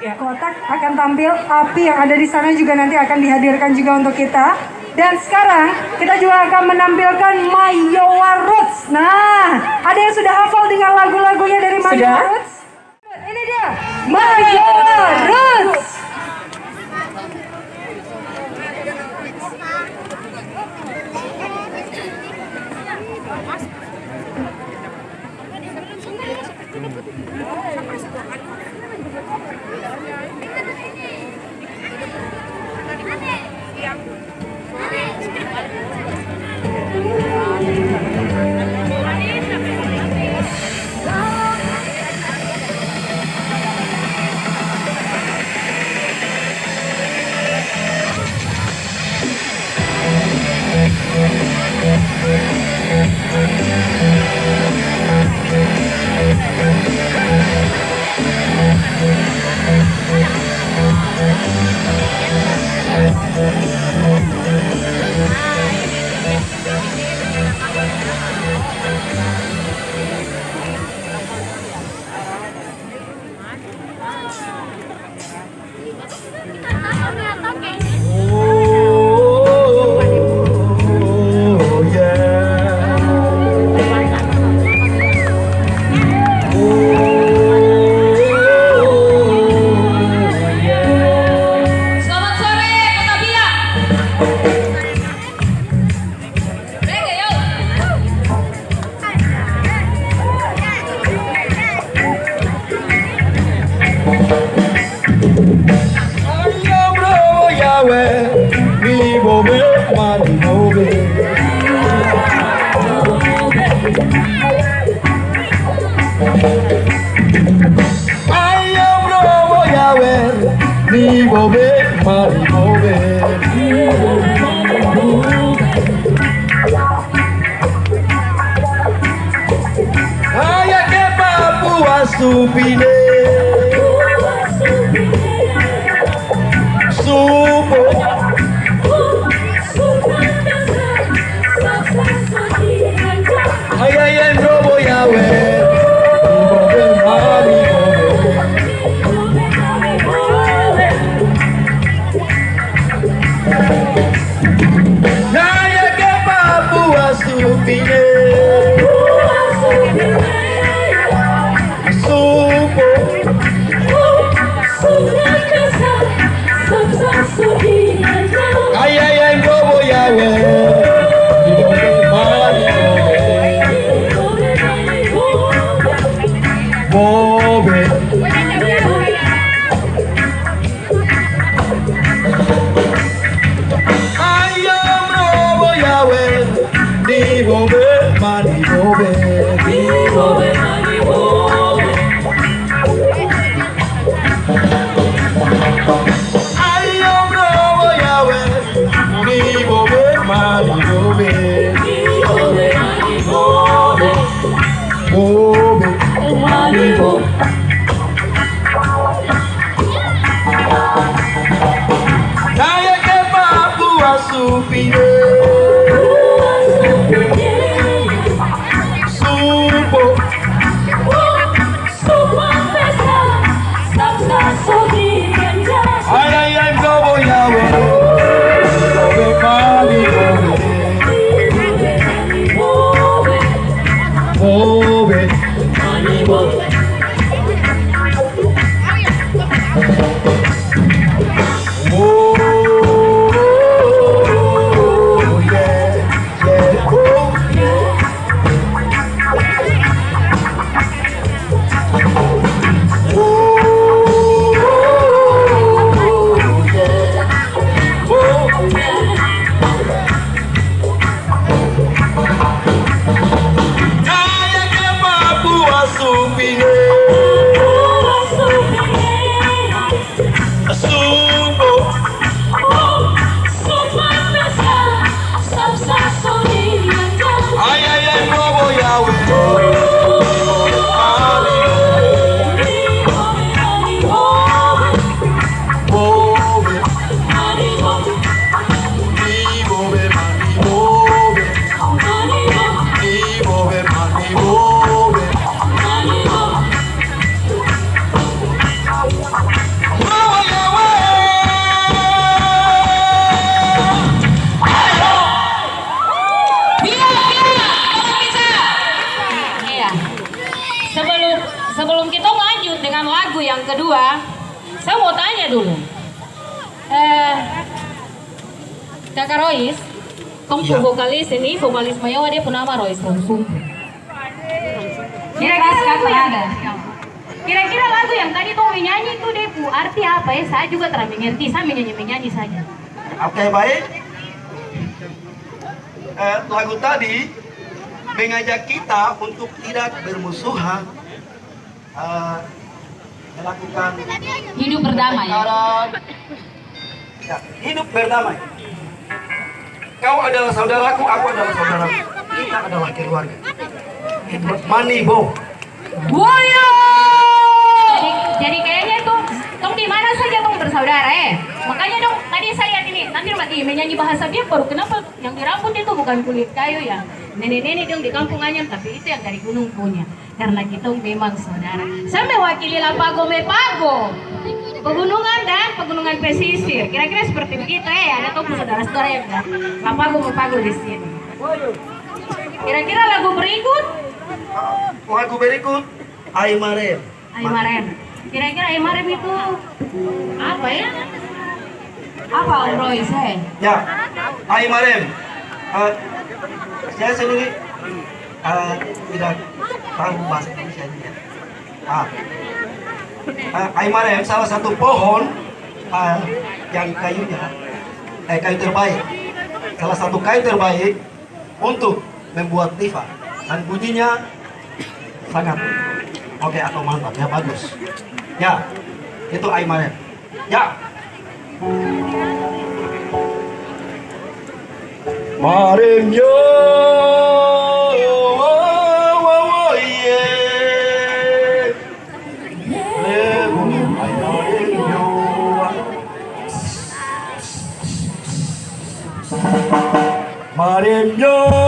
Ya, kotak akan tampil, api yang ada di sana juga nanti akan dihadirkan juga untuk kita. Dan sekarang kita juga akan menampilkan Mayowa Roots. Nah, ada yang sudah hafal dengan lagu-lagunya dari Mayowa? Roots? Ini dia, Mayowa Roots. 哎呀呀 vokalis ini, vokalis Mayawa dia pun nama Rois Ronsum. Kira-kira lagu yang ada. Kira-kira lagu yang tadi kamu menyanyi itu deh, Bu, arti apa ya? Saya juga terang mengerti, saya menyanyi-menyanyi saja. Oke baik. Eh, lagu tadi mengajak kita untuk tidak bermusuhan, eh, melakukan Hidup berdamai. pertengkaran, ya, hidup berdamai. Kau adalah saudaraku, aku adalah saudaraku. Kita adalah keluarga. Money bo. Woyo! Jadi, jadi kayaknya tuh, tong di mana saja tong bersaudara eh. Makanya dong, tadi saya lihat ini, nanti mati menyanyi bahasa dia baru kenapa yang di rambut itu bukan kulit kayu ya. Nenek-nenek dong di kampung Anyam, tapi itu yang dari gunung punya. Karena kita memang saudara. Saya mewakili Lapago Mepago. Pegunungan dan pegunungan pesisir. Kira-kira seperti begitu eh. Ada tuh saudara-saudara yang ada Lapago Mepago di sini. Kira-kira lagu berikut Lagu berikut Aimarem. Aimarem. Kira-kira Aimarem itu apa ya? Apa Om Roy saya? Ya, Aimarem. Eh, saya sendiri eh, tidak tahu bahasa Indonesia ya. Ah. Eh, Aimarem salah satu pohon eh, yang kayunya eh, kayu terbaik. Salah satu kayu terbaik untuk membuat tifa dan bunyinya sangat oke atau mantap ya bagus. Ya, itu Aimarem. Ya. Marem Marem yo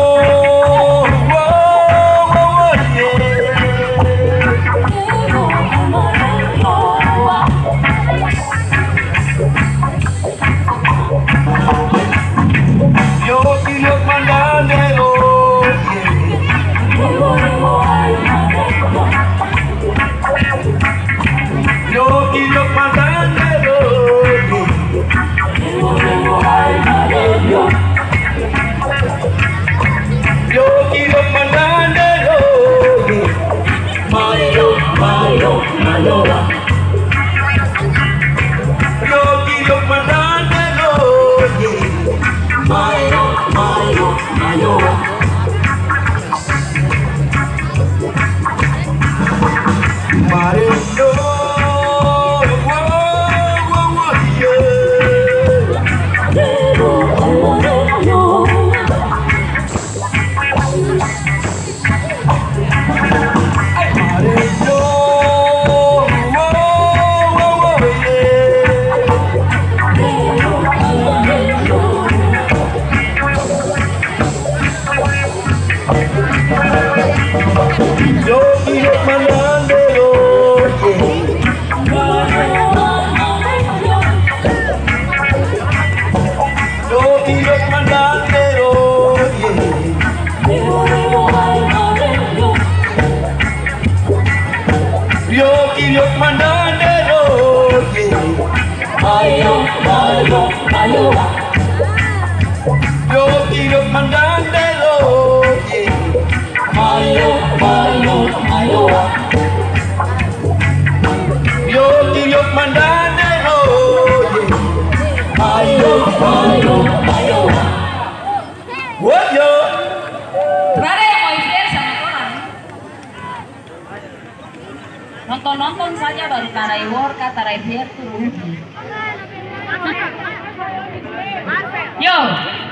comandante, oye, Nonton-nonton saja baru tarai worka, tarai tuh rugi. Yo,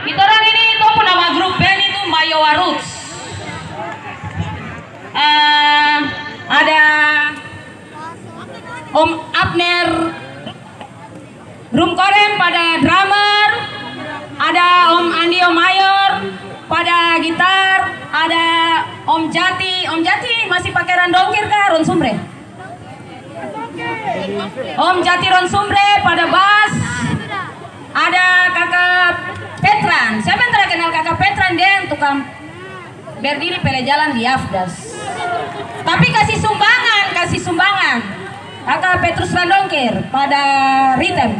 kita orang ini itu nama grup band itu Mayowa Roots. Eh, ada Om Abner Rum Korem pada drummer, ada Om Andi Om Mayor pada gitar, ada Om Jati, Om Jati masih pakai randongkir kah Ron Sumbre? Om Jatiron Sumbre pada bas. Ada kakak Petran. Siapa yang terkenal kakak Petran? Dia yang tukang berdiri pele jalan di Afdas. Tapi kasih sumbangan kasih sumbangan. Kakak Petrus Randongkir pada Ritem.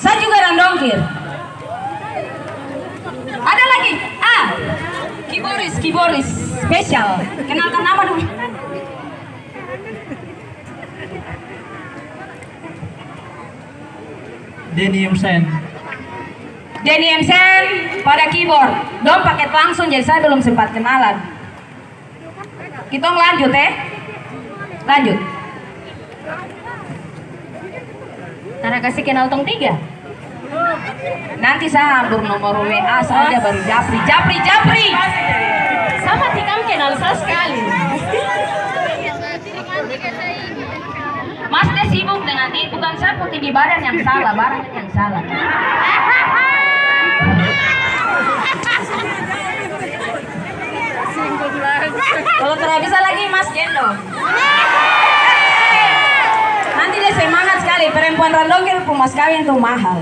Saya juga Randongkir. Ada lagi? Ah Kiboris Kiboris. Spesial. Kenalkan nama dulu. Denny Emsen. Denny Emsen pada keyboard. Dom paket langsung jadi saya belum sempat kenalan. Kita lanjut ya. Eh. Lanjut. Karena kasih kenal tong tiga. Nanti saya ambil nomor WA saja baru Japri. Japri, Japri. Sama tikam kenal saya sekali. masuk dengan itu bukan saya putih di badan yang salah barang yang salah. Kalau tidak bisa lagi mas gendong nanti dia semangat sekali perempuan radologi pun mas kawin tuh mahal.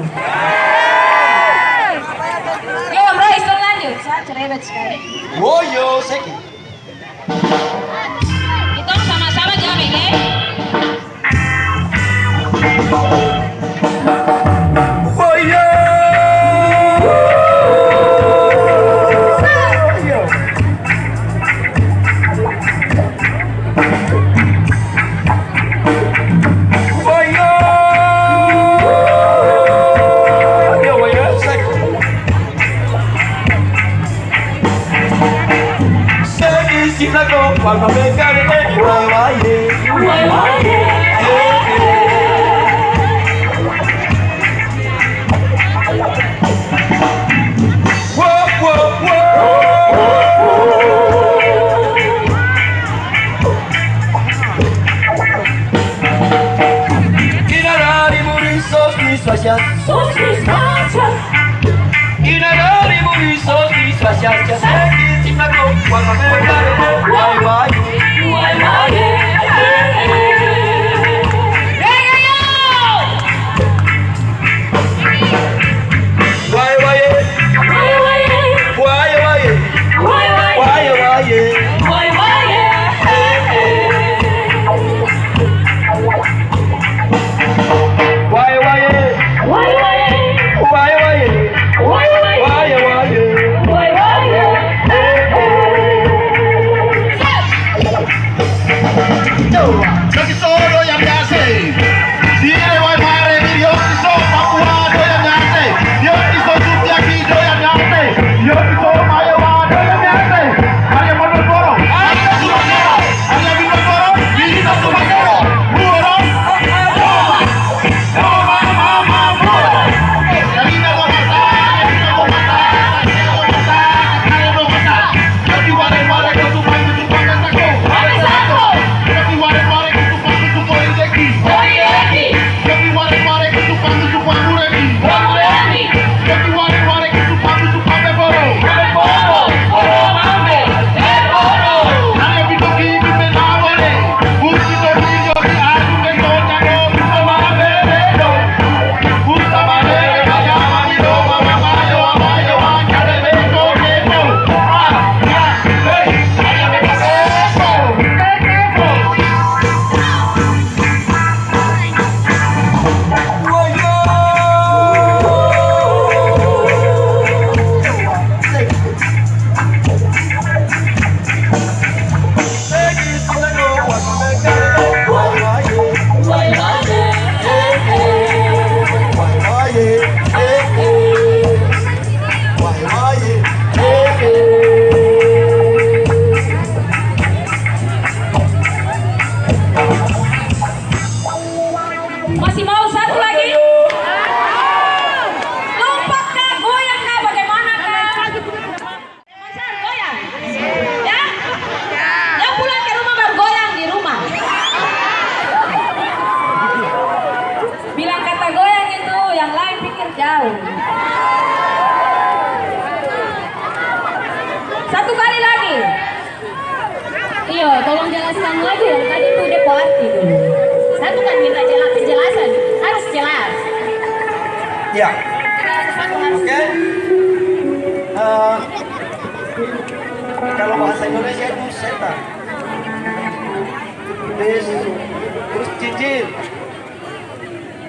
Yuk bro Roy lanjut. Saya cerewet sekali. Woyo seki.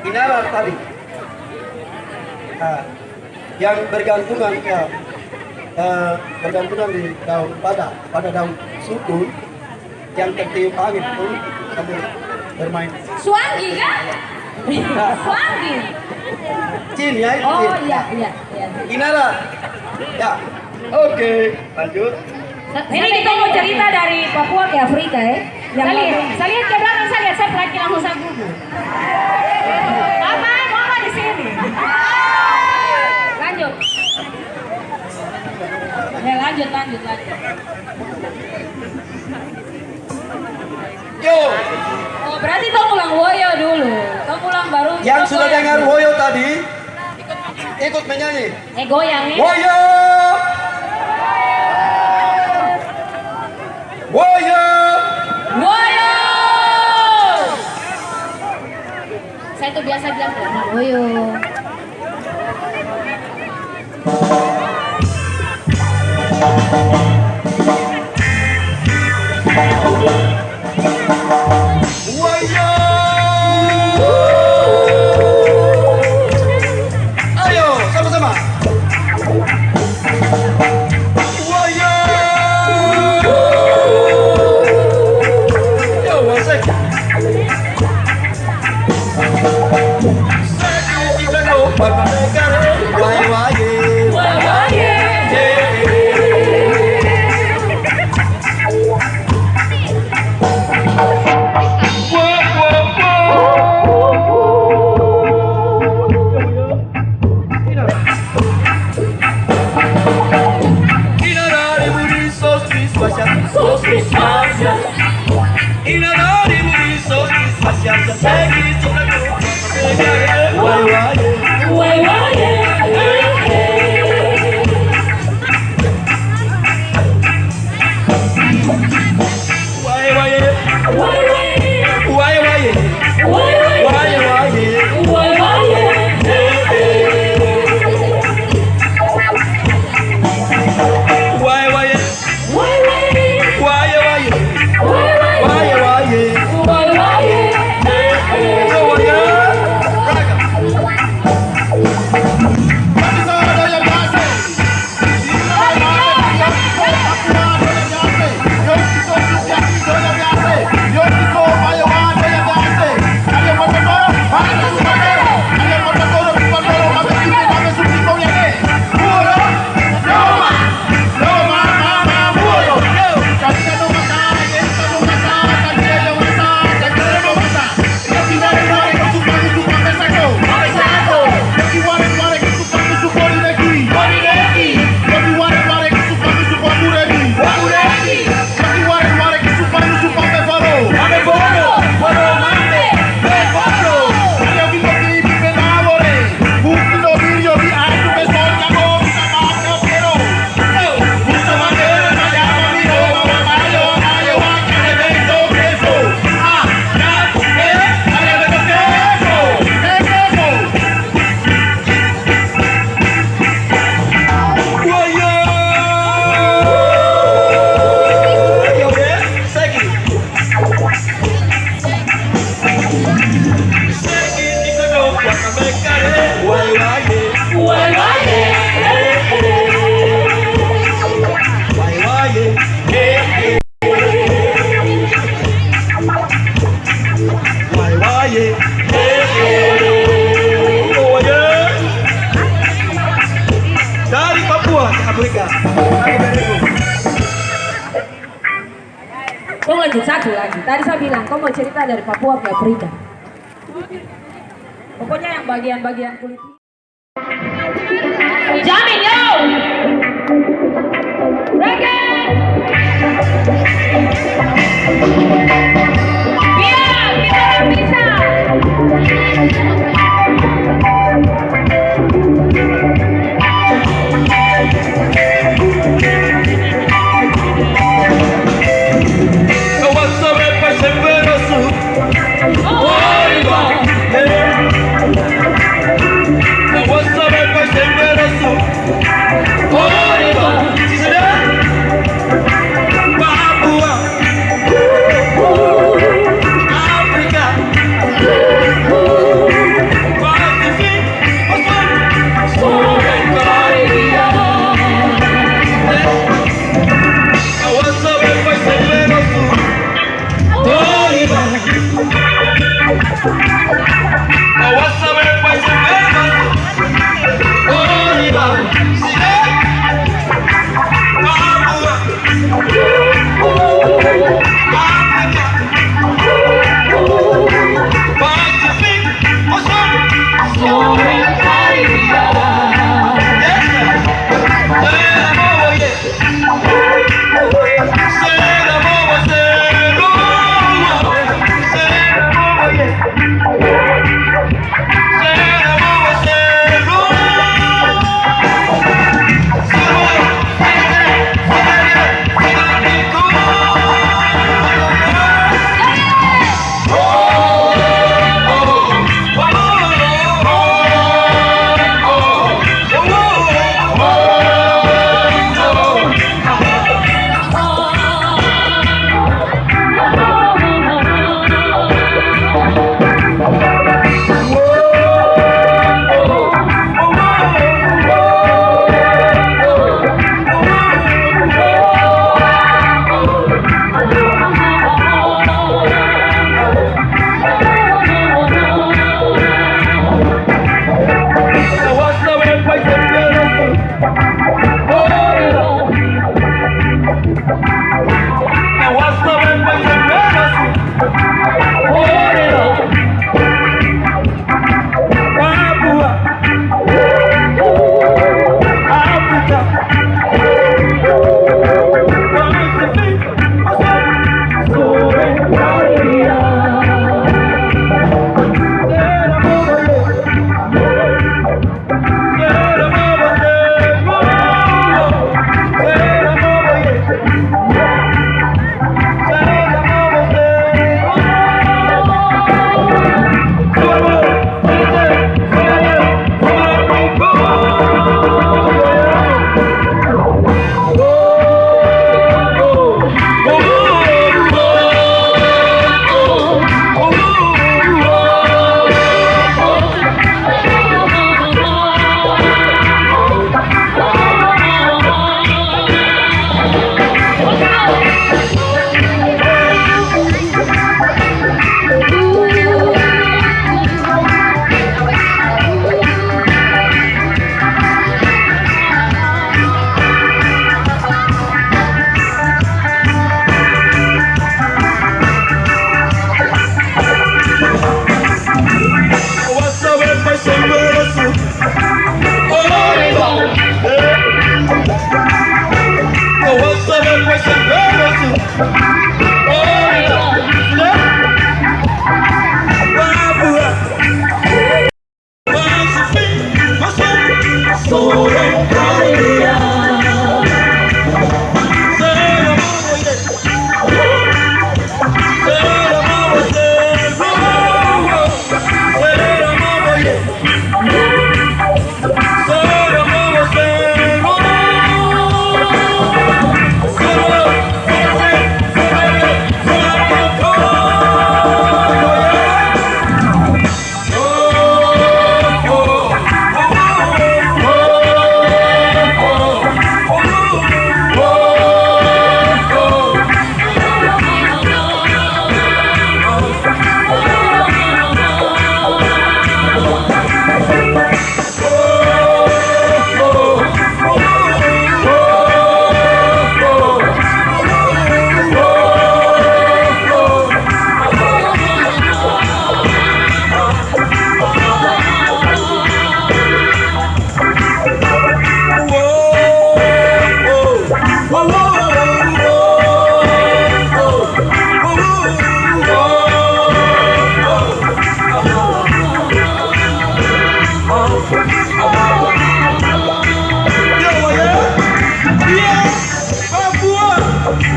Inara tadi nah, yang bergantungan ya eh, bergantungan di daun pada pada daun sukun yang tertiup angin itu sambil bermain Suanggi kan? Suanggi. cin ya itu Oh iya iya iya. inara ya oke lanjut Ini kita mau cerita dari Papua ke Afrika ya. Yang Saya lihat, saya lihat ke belakang, saya lihat saya perhatikan langsung saya gugup. Mama, mama di sini. Lanjut. Ya lanjut, lanjut, lanjut. yo Oh berarti tong ulang woyo dulu. Tong ulang baru. yang sudah goyang dengar woyo tadi ikut menyanyi Eh goyang woyo woyo Woyo. Biasa bilang boyo. woyo Tadi saya bilang, kau mau cerita dari Papua ke Afrika. Pokoknya yang bagian-bagian kulit. Jamin yo. Reggae.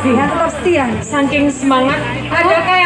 kakak-kakak semua ya. Saking semangat, yang